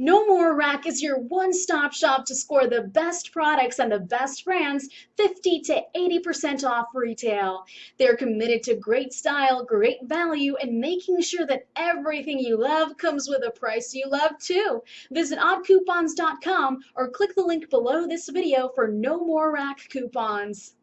No More Rack is your one-stop shop to score the best products and the best brands 50 to 80% off retail. They're committed to great style, great value, and making sure that everything you love comes with a price you love too. Visit oddcoupons.com or click the link below this video for No More Rack coupons.